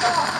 走。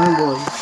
Ah, boy.